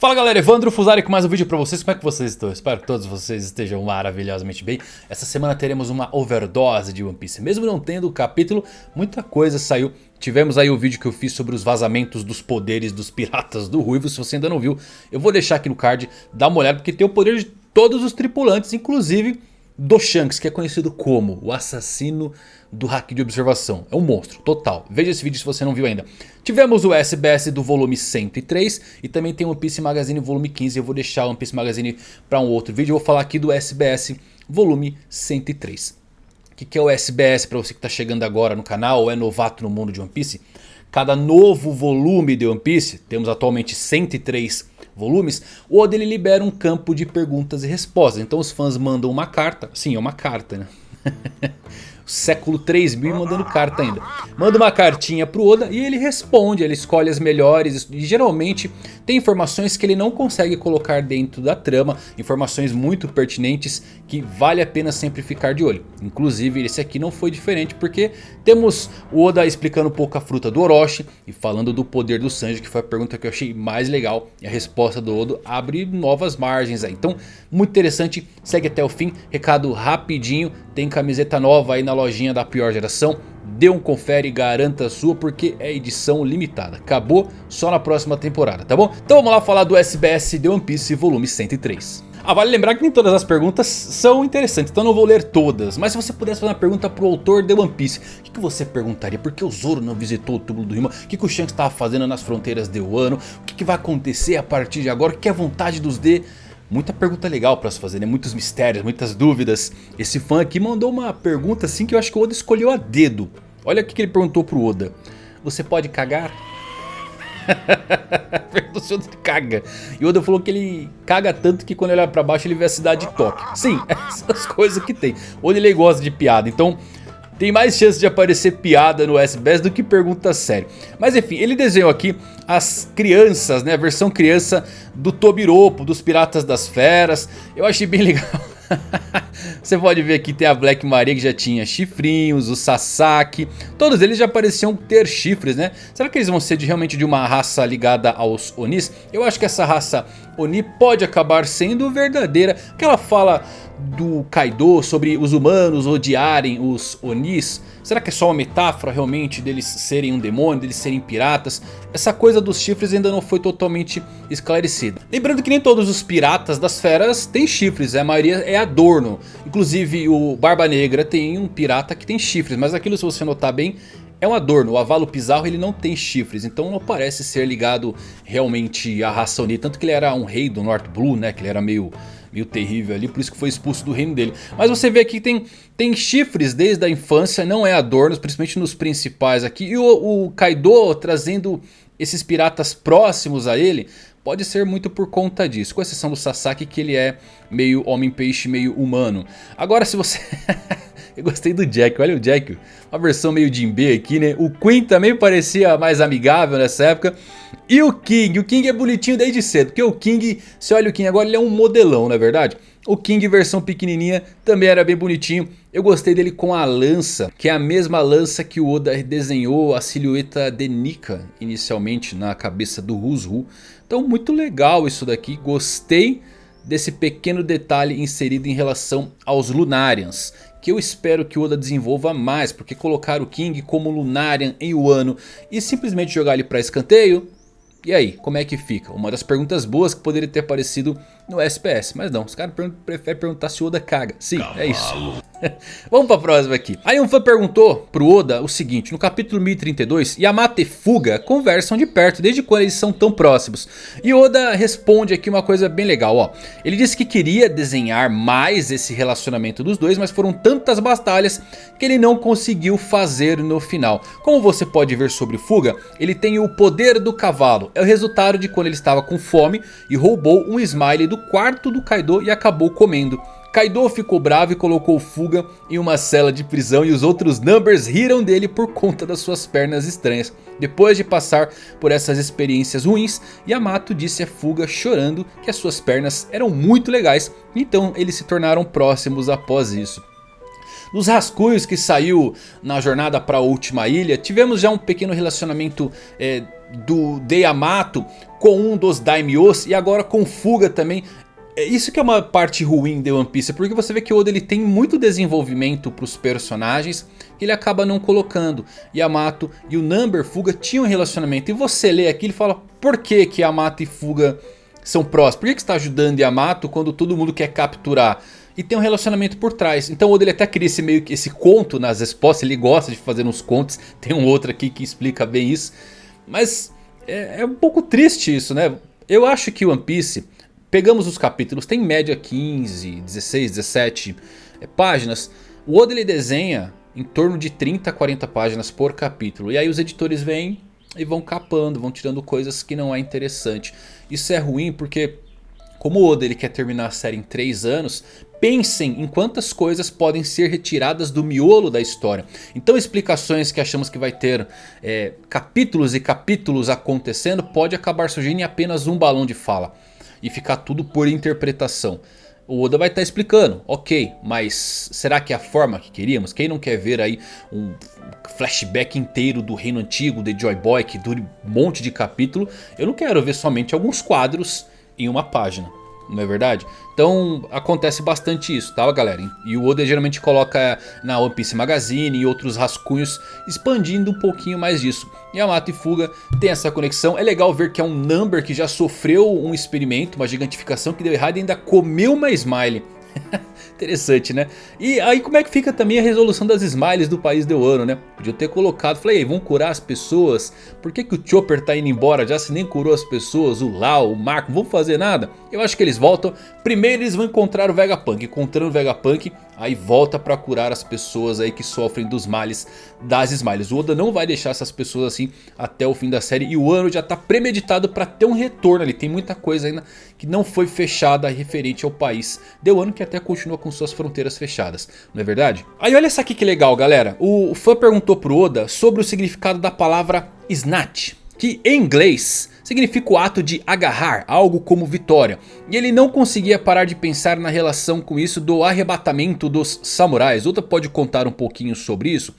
Fala galera, Evandro Fusari com mais um vídeo pra vocês, como é que vocês estão? Espero que todos vocês estejam maravilhosamente bem. Essa semana teremos uma overdose de One Piece. Mesmo não tendo o capítulo, muita coisa saiu. Tivemos aí o vídeo que eu fiz sobre os vazamentos dos poderes dos piratas do Ruivo. Se você ainda não viu, eu vou deixar aqui no card, dá uma olhada Porque tem o poder de todos os tripulantes, inclusive do Shanks, que é conhecido como o assassino do hack de observação. É um monstro, total. Veja esse vídeo se você não viu ainda. Tivemos o SBS do volume 103 e também tem o One Piece Magazine volume 15. Eu vou deixar o One Piece Magazine para um outro vídeo. Eu vou falar aqui do SBS volume 103. O que, que é o SBS para você que está chegando agora no canal ou é novato no mundo de One Piece? Cada novo volume de One Piece, temos atualmente 103 volumes, o Oda ele libera um campo de perguntas e respostas. Então os fãs mandam uma carta, sim é uma carta né? século 3000 mandando carta ainda. Manda uma cartinha pro Oda e ele responde, ele escolhe as melhores e geralmente tem informações que ele não consegue colocar dentro da trama, informações muito pertinentes que vale a pena sempre ficar de olho. Inclusive esse aqui não foi diferente porque temos o Oda explicando um pouco a fruta do Orochi e falando do poder do Sanji que foi a pergunta que eu achei mais legal e a resposta do Oda abre novas margens aí. Então muito interessante, segue até o fim, recado rapidinho, tem camiseta nova aí na lojinha da pior geração. Dê um confere e garanta a sua porque é edição limitada. Acabou só na próxima temporada, tá bom? Então vamos lá falar do SBS The One Piece volume 103. Ah, vale lembrar que nem todas as perguntas são interessantes, então não vou ler todas. Mas se você pudesse fazer uma pergunta pro autor de One Piece, o que, que você perguntaria? Por que o Zoro não visitou o túmulo do Rima? O que, que o Shanks estava fazendo nas fronteiras de Wano? O que, que vai acontecer a partir de agora? O que é a vontade dos D? Muita pergunta legal pra se fazer, né? Muitos mistérios, muitas dúvidas. Esse fã aqui mandou uma pergunta assim que eu acho que o Oda escolheu a dedo. Olha o que ele perguntou pro Oda. Você pode cagar? Perguntou se o Oda caga. E o Oda falou que ele caga tanto que quando ele olha pra baixo ele vê a cidade de Tóquio. Sim, essas coisas que tem. O Oda ele gosta de piada, então tem mais chance de aparecer piada no SBS do que pergunta séria. Mas enfim, ele desenhou aqui as crianças, né? A versão criança do Tobiropo, dos Piratas das Feras. Eu achei bem legal. Você pode ver aqui tem a Black Maria que já tinha chifrinhos, o Sasaki. Todos eles já pareciam ter chifres, né? Será que eles vão ser de, realmente de uma raça ligada aos Onis? Eu acho que essa raça Oni pode acabar sendo verdadeira. Que ela fala do Kaido sobre os humanos odiarem os Onis? Será que é só uma metáfora realmente deles serem um demônio, deles serem piratas? Essa coisa dos chifres ainda não foi totalmente esclarecida. Lembrando que nem todos os piratas das feras têm chifres, a maioria é adorno. Inclusive o Barba Negra tem um pirata que tem chifres, mas aquilo se você notar bem é um adorno, o Avalo Pizarro ele não tem chifres, então não parece ser ligado realmente à raça Oni. Tanto que ele era um rei do North Blue, né, que ele era meio meio terrível ali, por isso que foi expulso do reino dele. Mas você vê aqui que tem, tem chifres desde a infância, não é adornos, principalmente nos principais aqui. E o, o Kaido trazendo esses piratas próximos a ele, pode ser muito por conta disso. Com exceção do Sasaki que ele é meio homem-peixe, meio humano. Agora se você... Eu gostei do Jack, olha o Jack, uma versão meio Jinbe aqui, né? O Queen também parecia mais amigável nessa época. E o King, o King é bonitinho desde cedo, porque o King, se olha o King agora, ele é um modelão, não é verdade? O King versão pequenininha também era bem bonitinho. Eu gostei dele com a lança, que é a mesma lança que o Oda desenhou a silhueta de Nika inicialmente na cabeça do Rusru. Então muito legal isso daqui, gostei desse pequeno detalhe inserido em relação aos Lunarians que eu espero que Oda desenvolva mais, porque colocar o King como Lunarian em Wano e simplesmente jogar ele para escanteio, e aí, como é que fica? Uma das perguntas boas que poderia ter aparecido no SPS. Mas não, os caras preferem perguntar se o Oda caga. Sim, Cavalo. é isso. Vamos pra próxima aqui. Aí um fã perguntou pro Oda o seguinte. No capítulo 1032, Yamato e Fuga conversam de perto. Desde quando eles são tão próximos? E Oda responde aqui uma coisa bem legal. ó. Ele disse que queria desenhar mais esse relacionamento dos dois. Mas foram tantas batalhas que ele não conseguiu fazer no final. Como você pode ver sobre Fuga, ele tem o poder do cavalo. É o resultado de quando ele estava com fome e roubou um smile do quarto do Kaido e acabou comendo. Kaido ficou bravo e colocou Fuga em uma cela de prisão e os outros Numbers riram dele por conta das suas pernas estranhas. Depois de passar por essas experiências ruins, Yamato disse a Fuga chorando que as suas pernas eram muito legais, então eles se tornaram próximos após isso. Nos rascunhos que saiu na jornada para a última ilha, tivemos já um pequeno relacionamento é, do de Yamato com um dos Daimyos e agora com Fuga também. É isso que é uma parte ruim de One Piece, porque você vê que o Oda ele tem muito desenvolvimento para os personagens que ele acaba não colocando. Yamato e o Number Fuga tinham um relacionamento e você lê aqui e fala por que que Yamato e Fuga são próximos? Por que, que está ajudando Yamato quando todo mundo quer capturar? E tem um relacionamento por trás. Então o Oda ele até cria esse, meio, esse conto nas respostas. Ele gosta de fazer uns contos. Tem um outro aqui que explica bem isso. Mas é, é um pouco triste isso, né? Eu acho que One Piece... Pegamos os capítulos, tem em média 15, 16, 17 é, páginas. O Oda ele desenha em torno de 30 a 40 páginas por capítulo. E aí os editores vêm e vão capando, vão tirando coisas que não é interessante. Isso é ruim porque como o Oda ele quer terminar a série em 3 anos, pensem em quantas coisas podem ser retiradas do miolo da história. Então explicações que achamos que vai ter é, capítulos e capítulos acontecendo pode acabar surgindo em apenas um balão de fala. E ficar tudo por interpretação. O Oda vai estar tá explicando, ok, mas será que é a forma que queríamos? Quem não quer ver aí um flashback inteiro do reino antigo de Joy Boy que dure um monte de capítulo? Eu não quero ver somente alguns quadros em uma página não é verdade? Então acontece bastante isso, tá galera? E o Oda geralmente coloca na One Piece Magazine e outros rascunhos expandindo um pouquinho mais disso. Yamato e Fuga tem essa conexão, é legal ver que é um Number que já sofreu um experimento, uma gigantificação que deu errado e ainda comeu uma Smile. Interessante, né? E aí como é que fica também a resolução das smiles do país de Wano, né? Podia ter colocado, falei, vão curar as pessoas? Por que, que o Chopper tá indo embora? Já se nem curou as pessoas, o Lau, o Marco, não vão fazer nada? Eu acho que eles voltam. Primeiro eles vão encontrar o Vegapunk. Encontrando o Vegapunk, aí volta pra curar as pessoas aí que sofrem dos males das smiles. O Oda não vai deixar essas pessoas assim até o fim da série. E o ano já tá premeditado pra ter um retorno ali. Tem muita coisa ainda que não foi fechada referente ao país de Wano que até continua com suas fronteiras fechadas, não é verdade? Aí olha só aqui que legal galera, o fã perguntou pro Oda sobre o significado da palavra snatch, que em inglês significa o ato de agarrar, algo como vitória. E ele não conseguia parar de pensar na relação com isso do arrebatamento dos samurais. Oda pode contar um pouquinho sobre isso?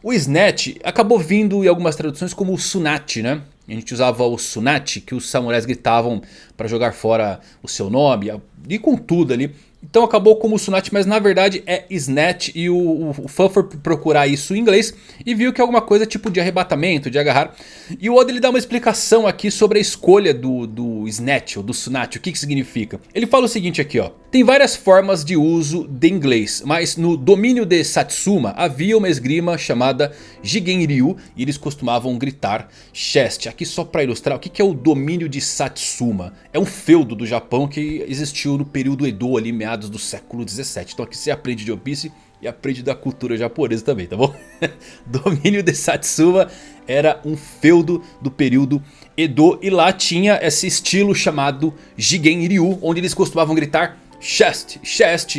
O Snatch acabou vindo em algumas traduções como o Sunat, né? A gente usava o Sunat, que os samurais gritavam para jogar fora o seu nome, e com tudo ali. Então acabou como Sunat, mas na verdade é Snatch e o, o fã foi procurar isso em inglês e viu que é alguma coisa tipo de arrebatamento, de agarrar. E o Oda ele dá uma explicação aqui sobre a escolha do, do Snatch ou do Sunat, o que, que significa. Ele fala o seguinte aqui ó, tem várias formas de uso de inglês, mas no domínio de Satsuma havia uma esgrima chamada Jigenryu e eles costumavam gritar chest. Aqui só para ilustrar o que, que é o domínio de Satsuma. É um feudo do Japão que existiu no período Edo ali, meados do século 17. Então aqui você aprende de One Piece e aprende da cultura japonesa também, tá bom? Domínio de Satsuma era um feudo do período Edo e lá tinha esse estilo chamado Jigen Ryu, onde eles costumavam gritar chest, chest.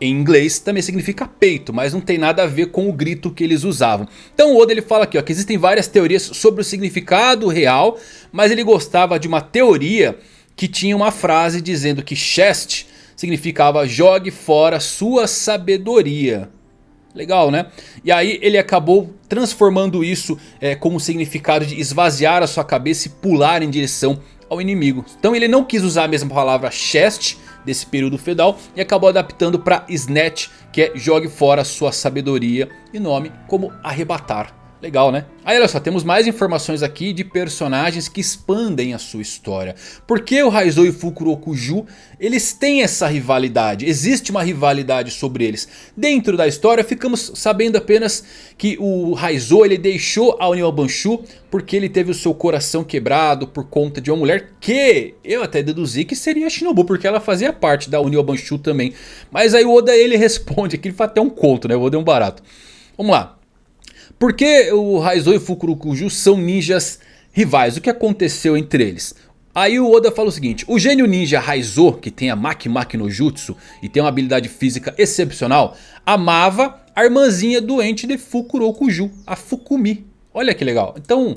Em inglês também significa peito, mas não tem nada a ver com o grito que eles usavam. Então o Oda ele fala aqui ó, que existem várias teorias sobre o significado real, mas ele gostava de uma teoria que tinha uma frase dizendo que chest significava jogue fora sua sabedoria. Legal, né? E aí ele acabou transformando isso é, como significado de esvaziar a sua cabeça e pular em direção ao inimigo. Então ele não quis usar a mesma palavra chest desse período feudal e acabou adaptando para snatch, que é jogue fora sua sabedoria e nome como arrebatar. Legal, né? Aí olha só, temos mais informações aqui de personagens que expandem a sua história. Porque o Raizou e o Fukurokuju, eles têm essa rivalidade. Existe uma rivalidade sobre eles. Dentro da história ficamos sabendo apenas que o Raizou ele deixou a União Banshu porque ele teve o seu coração quebrado por conta de uma mulher que eu até deduzi que seria a Shinobu, porque ela fazia parte da União Banshu também. Mas aí o Oda ele responde, aqui ele faz até um conto, né? O Oda é um barato. Vamos lá. Por que o Raizou e o Fukurokuju são ninjas rivais? O que aconteceu entre eles? Aí o Oda fala o seguinte, o gênio ninja Raizou, que tem a Maki Maki no Jutsu e tem uma habilidade física excepcional, amava a irmãzinha doente de Fukurokuju, a Fukumi. Olha que legal. Então,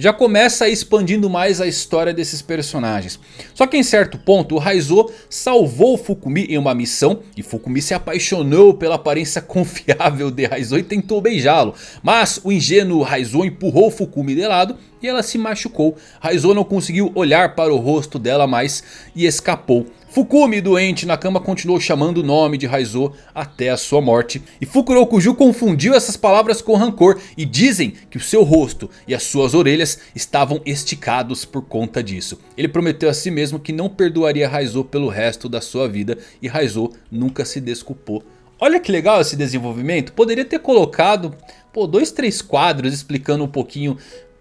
já começa expandindo mais a história desses personagens. Só que em certo ponto o Raizo salvou Fukumi em uma missão e Fukumi se apaixonou pela aparência confiável de Raizo e tentou beijá-lo. Mas o ingênuo Raizo empurrou Fukumi de lado e ela se machucou. Raizo não conseguiu olhar para o rosto dela mais e escapou. Fukumi, doente na cama, continuou chamando o nome de Raizo até a sua morte. E Fukurokuju confundiu essas palavras com rancor e dizem que o seu rosto e as suas orelhas estavam esticados por conta disso. Ele prometeu a si mesmo que não perdoaria Raizo pelo resto da sua vida e Raizo nunca se desculpou. Olha que legal esse desenvolvimento, poderia ter colocado pô, dois, três quadros explicando um pouquinho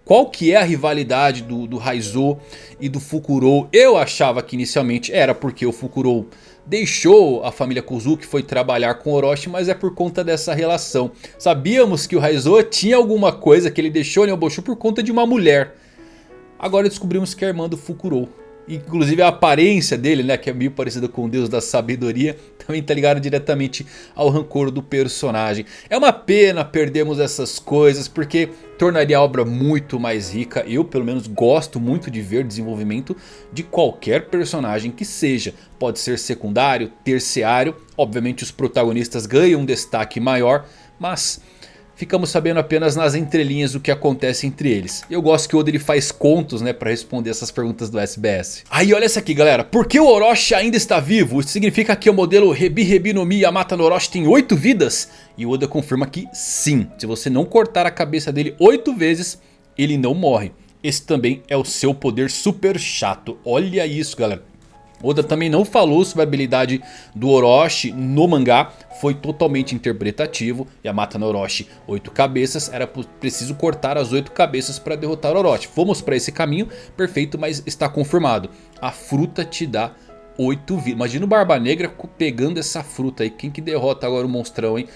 qual que é a rivalidade do, do Raizo e do Fukuro. Eu achava que inicialmente era porque o Fukuro deixou a família Kozuki, foi trabalhar com Orochi, mas é por conta dessa relação. Sabíamos que o Raizo tinha alguma coisa que ele deixou em Oboshu por conta de uma mulher. Agora descobrimos que é a irmã do Fukuro. Inclusive a aparência dele, né, que é meio parecida com o deus da sabedoria, também tá ligado diretamente ao rancor do personagem. É uma pena perdermos essas coisas, porque tornaria a obra muito mais rica. Eu pelo menos gosto muito de ver desenvolvimento de qualquer personagem que seja. Pode ser secundário, terciário, obviamente os protagonistas ganham um destaque maior, mas ficamos sabendo apenas nas entrelinhas o que acontece entre eles. Eu gosto que o Oda ele faz contos né, para responder essas perguntas do SBS. Aí olha essa aqui galera, por que o Orochi ainda está vivo? Isso significa que o modelo Rebi Rebi no Mi Yamata no Orochi tem 8 vidas? E o Oda confirma que sim, se você não cortar a cabeça dele 8 vezes, ele não morre. Esse também é o seu poder super chato, olha isso galera. Oda também não falou sobre a habilidade do Orochi no mangá, foi totalmente interpretativo. Yamata no Orochi, 8 cabeças, era preciso cortar as 8 cabeças para derrotar o Orochi. Fomos para esse caminho, perfeito, mas está confirmado. A fruta te dá 8 vidas. Imagina o Barba Negra pegando essa fruta aí, quem que derrota agora o monstrão, hein?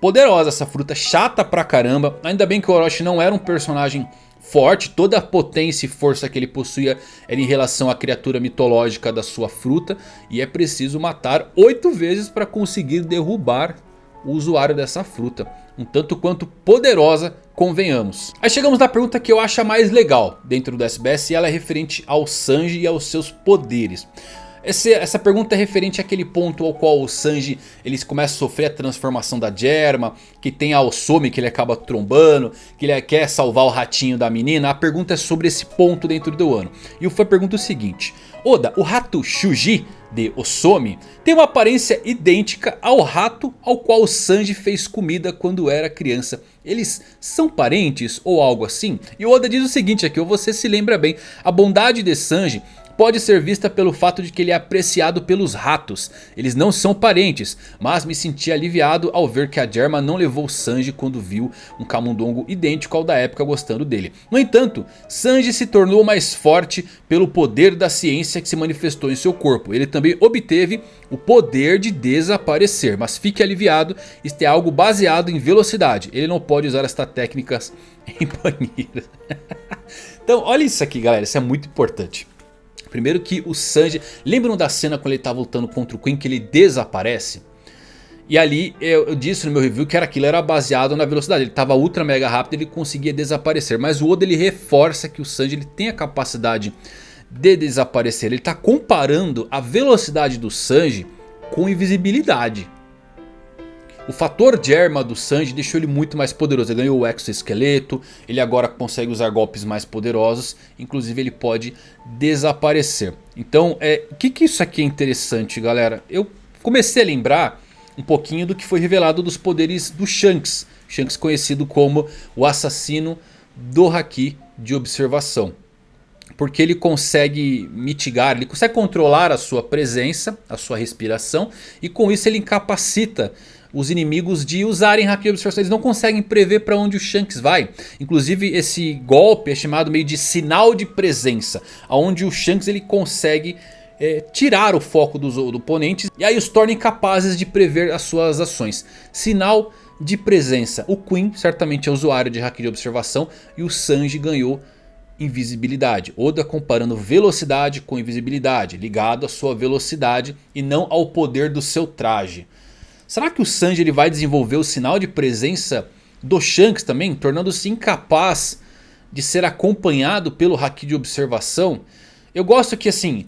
Poderosa essa fruta, chata pra caramba. Ainda bem que o Orochi não era um personagem forte, toda a potência e força que ele possuía era em relação à criatura mitológica da sua fruta. E é preciso matar 8 vezes para conseguir derrubar o usuário dessa fruta. Um tanto quanto poderosa, convenhamos. Aí chegamos na pergunta que eu acho a mais legal dentro do SBS e ela é referente ao Sanji e aos seus poderes. Esse, essa pergunta é referente àquele ponto ao qual o Sanji ele começa a sofrer a transformação da Germa. Que tem a Osome que ele acaba trombando. Que ele quer salvar o ratinho da menina. A pergunta é sobre esse ponto dentro do ano. E o Fã pergunta o seguinte. Oda, o rato Shuji de Osome tem uma aparência idêntica ao rato ao qual o Sanji fez comida quando era criança. Eles são parentes ou algo assim? E Oda diz o seguinte aqui, você se lembra bem. A bondade de Sanji pode ser vista pelo fato de que ele é apreciado pelos ratos. Eles não são parentes, mas me senti aliviado ao ver que a Germa não levou Sanji quando viu um camundongo idêntico ao da época gostando dele. No entanto, Sanji se tornou mais forte pelo poder da ciência que se manifestou em seu corpo. Ele também obteve o poder de desaparecer, mas fique aliviado, isto é algo baseado em velocidade. Ele não pode usar estas técnicas em banheiro. então olha isso aqui galera, isso é muito importante. Primeiro que o Sanji... Lembram da cena quando ele estava lutando contra o Queen que ele desaparece? E ali eu, eu, disse no meu review que era aquilo era baseado na velocidade. Ele estava ultra mega rápido ele conseguia desaparecer. Mas o Oda ele reforça que o Sanji ele tem a capacidade de desaparecer. Ele está comparando a velocidade do Sanji com invisibilidade. O fator Germa do Sanji deixou ele muito mais poderoso. Ele ganhou o exoesqueleto. Ele agora consegue usar golpes mais poderosos. Inclusive ele pode desaparecer. Então é, o que, que isso aqui é interessante galera? Eu comecei a lembrar um pouquinho do que foi revelado dos poderes do Shanks. Shanks conhecido como o assassino do Haki de observação. Porque ele consegue mitigar, ele consegue controlar a sua presença, a sua respiração. E com isso ele incapacita os inimigos de usarem Haki de Observação. Eles não conseguem prever para onde o Shanks vai. Inclusive esse golpe é chamado meio de sinal de presença. Onde o Shanks ele consegue é, tirar o foco dos, do oponentes. E aí os torna incapazes de prever as suas ações. Sinal de presença. O Queen certamente é usuário de Haki de Observação. E o Sanji ganhou invisibilidade. Oda comparando velocidade com invisibilidade. Ligado à sua velocidade e não ao poder do seu traje. Será que o Sanji ele vai desenvolver o sinal de presença do Shanks também? Tornando-se incapaz de ser acompanhado pelo Haki de observação. Eu gosto que assim,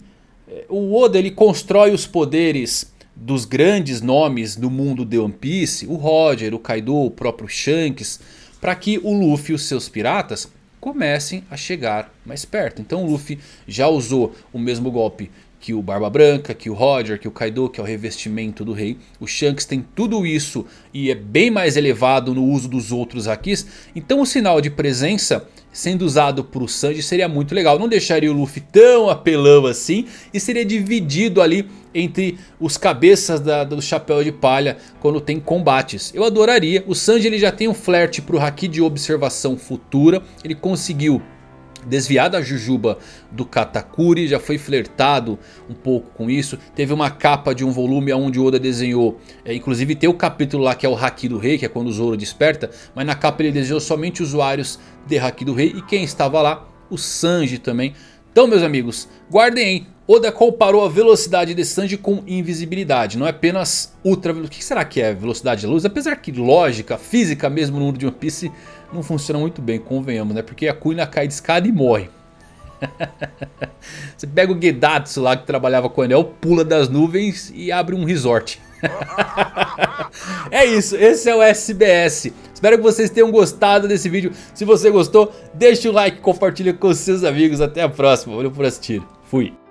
o Oda ele constrói os poderes dos grandes nomes do mundo de One Piece, o Roger, o Kaido, o próprio Shanks, para que o Luffy e os seus piratas comecem a chegar mais perto. Então o Luffy já usou o mesmo golpe que o Barba Branca, que o Roger, que o Kaido, que é o revestimento do rei. O Shanks tem tudo isso e é bem mais elevado no uso dos outros Hakis. Então o sinal de presença sendo usado por Sanji seria muito legal. Não deixaria o Luffy tão apelão assim e seria dividido ali entre os cabeças da, do chapéu de palha quando tem combates. Eu adoraria. O Sanji ele já tem um flerte para o Haki de observação futura. Ele conseguiu desviar da Jujuba do Katakuri, já foi flertado um pouco com isso. Teve uma capa de um volume onde Oda desenhou, é, inclusive tem o capítulo lá que é o Haki do Rei, que é quando o Zoro desperta. Mas na capa ele desenhou somente usuários de Haki do Rei e quem estava lá? O Sanji também. Então meus amigos, guardem aí. Oda comparou a velocidade de Sanji com invisibilidade. Não é apenas ultra. O que será que é velocidade da luz? Apesar que lógica, física mesmo no mundo de One Piece não funciona muito bem, convenhamos, né? Porque a Kuina cai de escada e morre. Você pega o Gedatsu lá que trabalhava com o Anel, pula das nuvens e abre um resort. é isso, esse é o SBS. Espero que vocês tenham gostado desse vídeo. Se você gostou, deixe o like, compartilhe com seus amigos. Até a próxima. Valeu por assistir. Fui.